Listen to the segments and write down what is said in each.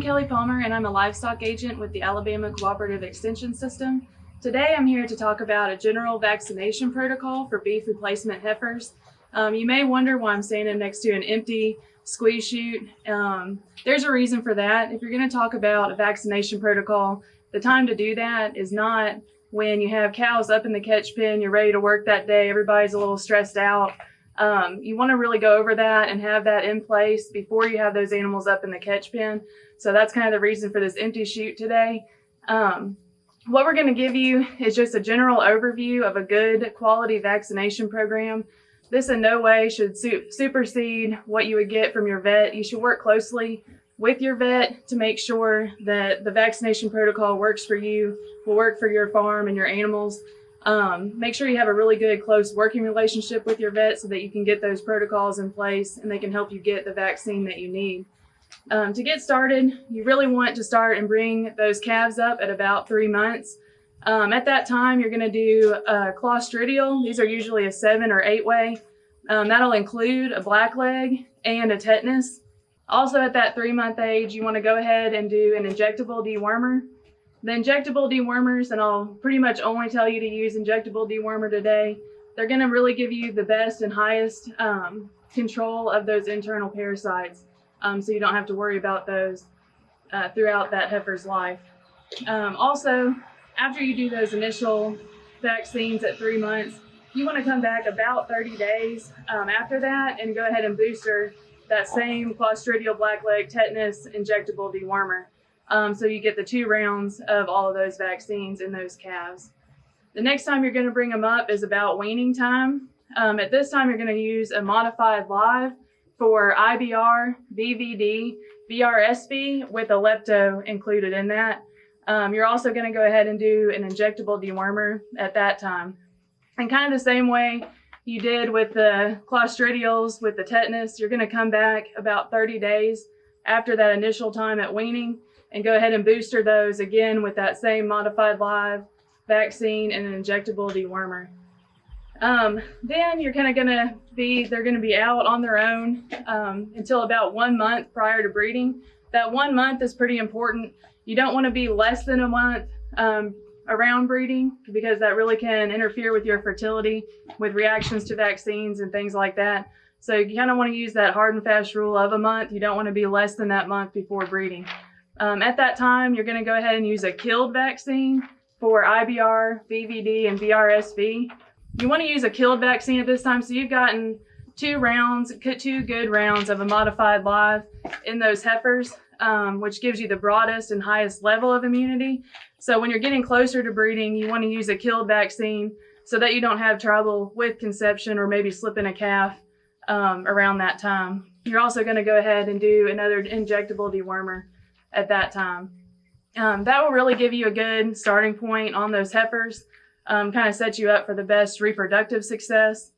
Kelly Palmer and I'm a livestock agent with the Alabama Cooperative Extension System. Today I'm here to talk about a general vaccination protocol for beef replacement heifers. Um, you may wonder why I'm standing next to an empty squeeze chute. Um, there's a reason for that. If you're going to talk about a vaccination protocol, the time to do that is not when you have cows up in the catch pen, you're ready to work that day, everybody's a little stressed out. Um, you want to really go over that and have that in place before you have those animals up in the catch pen. So that's kind of the reason for this empty chute today. Um, what we're going to give you is just a general overview of a good quality vaccination program. This in no way should su supersede what you would get from your vet. You should work closely with your vet to make sure that the vaccination protocol works for you, will work for your farm and your animals. Um, make sure you have a really good close working relationship with your vet so that you can get those protocols in place and they can help you get the vaccine that you need. Um, to get started, you really want to start and bring those calves up at about three months. Um, at that time, you're going to do a clostridial. These are usually a seven or eight way. Um, that'll include a black leg and a tetanus. Also at that three month age, you want to go ahead and do an injectable dewormer. The injectable dewormers, and I'll pretty much only tell you to use injectable dewormer today, they're going to really give you the best and highest um, control of those internal parasites. Um, so you don't have to worry about those uh, throughout that heifer's life. Um, also, after you do those initial vaccines at three months, you want to come back about 30 days um, after that and go ahead and booster that same Clostridial blackleg tetanus injectable dewormer. Um, so you get the two rounds of all of those vaccines in those calves. The next time you're going to bring them up is about weaning time. Um, at this time, you're going to use a modified live for IBR, BVD, BRSV with a lepto included in that. Um, you're also going to go ahead and do an injectable dewormer at that time. And kind of the same way you did with the clostridials, with the tetanus, you're going to come back about 30 days after that initial time at weaning and go ahead and booster those again with that same modified live vaccine and an injectable dewormer. Um, then you're kind of going to be, they're going to be out on their own um, until about one month prior to breeding. That one month is pretty important. You don't want to be less than a month um, around breeding because that really can interfere with your fertility with reactions to vaccines and things like that. So you kind of want to use that hard and fast rule of a month. You don't want to be less than that month before breeding. Um, at that time, you're going to go ahead and use a killed vaccine for IBR, BVD, and BRSV. You want to use a killed vaccine at this time, so you've gotten two rounds, two good rounds of a modified live in those heifers, um, which gives you the broadest and highest level of immunity. So when you're getting closer to breeding, you want to use a killed vaccine so that you don't have trouble with conception or maybe slipping a calf um, around that time. You're also going to go ahead and do another injectable dewormer at that time. Um, that will really give you a good starting point on those heifers, um, kind of set you up for the best reproductive success.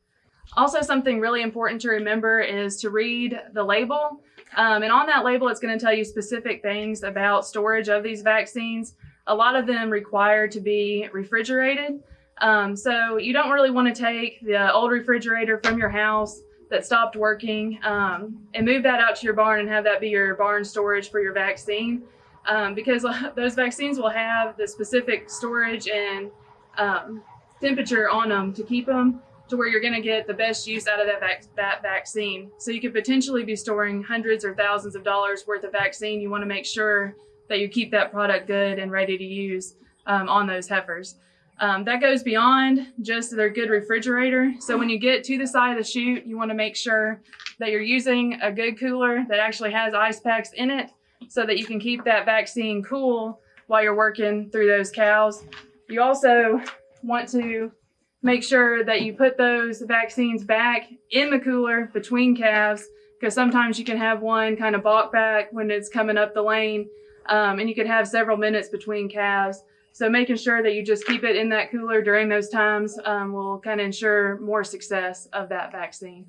Also, something really important to remember is to read the label. Um, and on that label, it's going to tell you specific things about storage of these vaccines. A lot of them require to be refrigerated. Um, so you don't really want to take the old refrigerator from your house that stopped working um, and move that out to your barn and have that be your barn storage for your vaccine um, because those vaccines will have the specific storage and um, temperature on them to keep them to where you're going to get the best use out of that, vac that vaccine. So you could potentially be storing hundreds or thousands of dollars worth of vaccine. You want to make sure that you keep that product good and ready to use um, on those heifers. Um, that goes beyond just their good refrigerator. So when you get to the side of the chute, you want to make sure that you're using a good cooler that actually has ice packs in it so that you can keep that vaccine cool while you're working through those cows. You also want to make sure that you put those vaccines back in the cooler between calves because sometimes you can have one kind of balk back when it's coming up the lane um, and you could have several minutes between calves. So making sure that you just keep it in that cooler during those times um, will kind of ensure more success of that vaccine.